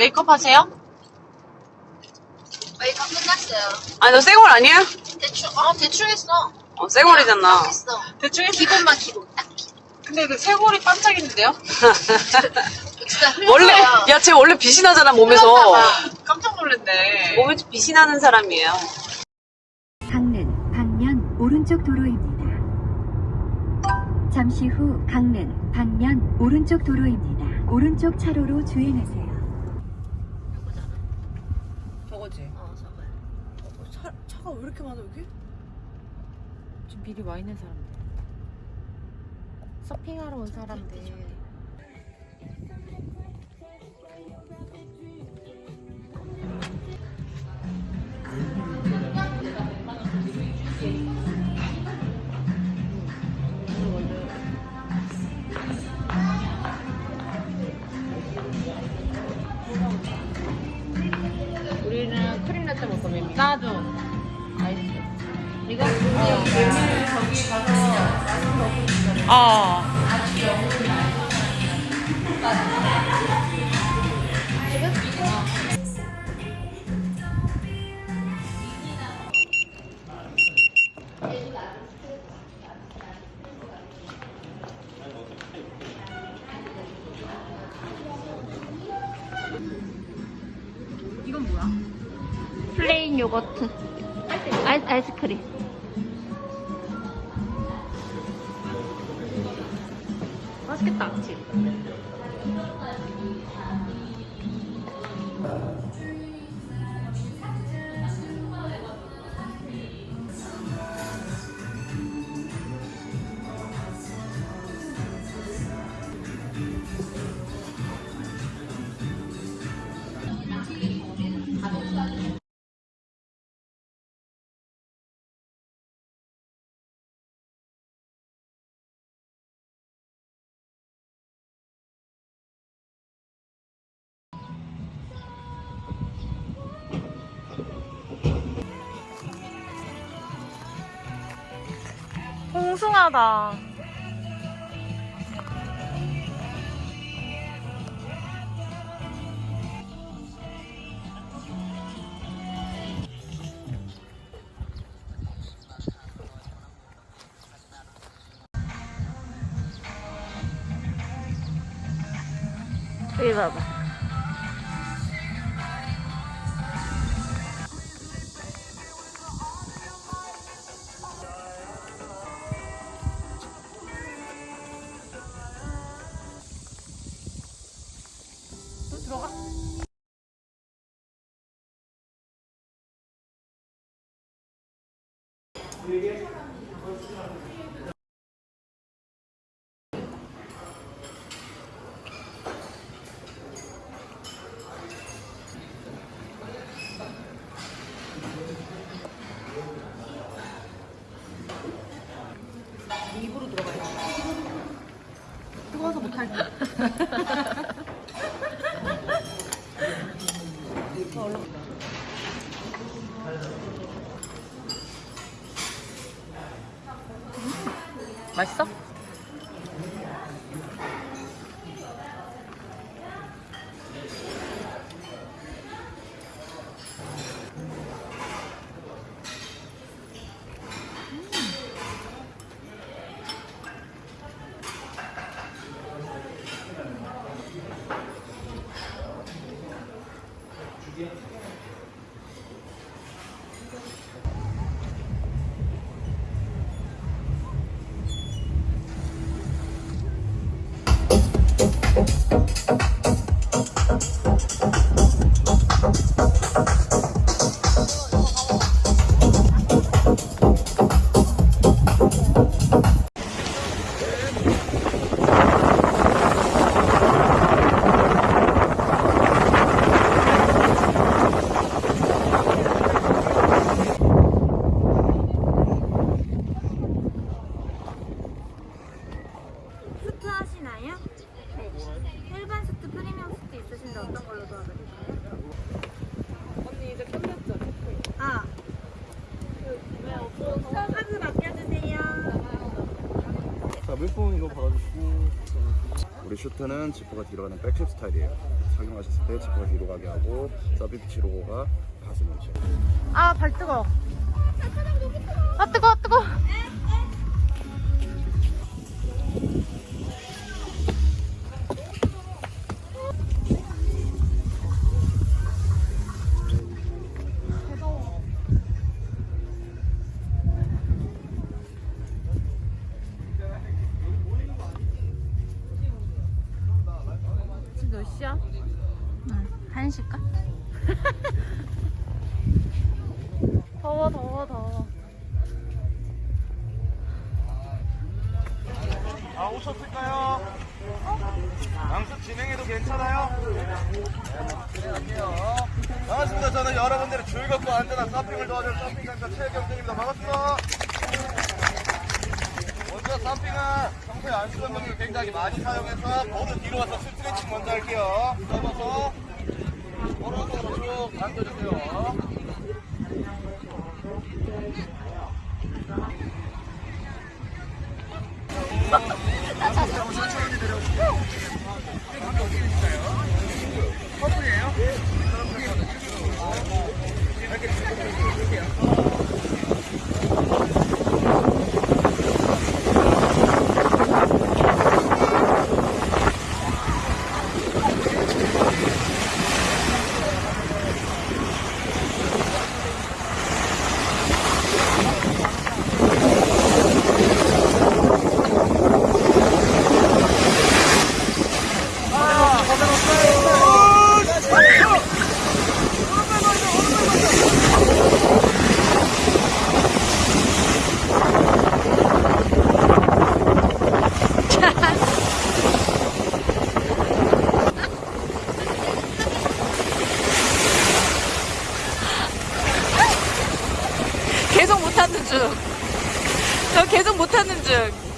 메이크업 하세요? 메이크업 끝났어요. 아니, 너 쌩얼 아니야? 대충, 어, 대충 했어. 어, 쌩얼이잖아. 했어. 대충 했어. 기본만 기본. 딱. 근데 그 쇄골이 반짝이는데요? 진짜 흘렸어요. 원래, 야, 쟤 원래 빛이 나잖아, 몸에서. 깜짝 놀랐네. 뭐? 몸에 좀 빛이 나는 사람이에요. 강릉 방면 오른쪽 도로입니다. 잠시 후 강릉 방면 오른쪽 도로입니다. 오른쪽 차로로 주행하세요. 저거지. 어, 저거요. 차, 차가 왜 이렇게 많아, 여기? 지금 미리 와 있는 사람들. 서핑하러 온 사람들. 어. 플레인 요거트. 아이스, 아이스크림 맛있겠다, 그 치? ung숭하다 여기 봐봐 뜨거워서 못할 때. 드신다 어떤 걸로 도와드릴까요? 언니 이제 끝났죠? 아. 그, 왜 없어? 이거 받아주시고 우리 슈트는 지퍼가 뒤로 가는 백캡 스타일이에요 착용하셨을 때 지퍼가 뒤로 가게 하고 서비치 로고가 가슴 문체 아발 뜨거 아 뜨거 뜨거 아, 시야? 한 시까? 더워, 더워, 더워. 아 오셨을까요? 양수 진행해도 괜찮아요? 반갑습니다. 저는 여러분들의 즐겁고 안전한 서핑을 도와줄 서핑 강사 최경준입니다. 반갑습니다. 먼저 서핑은 평소에 안 쓰던 분들 굉장히 많이 사용해서 보드 뒤로 와서 스트레칭 먼저 할게요. 접어서 못하는 중.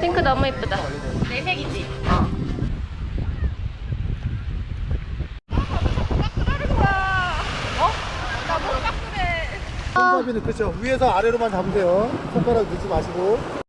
핑크. 너무 이쁘다. 내 색이지. 손잡이는 그렇죠. 위에서 아래로만 잡으세요. 손가락 넣지 마시고.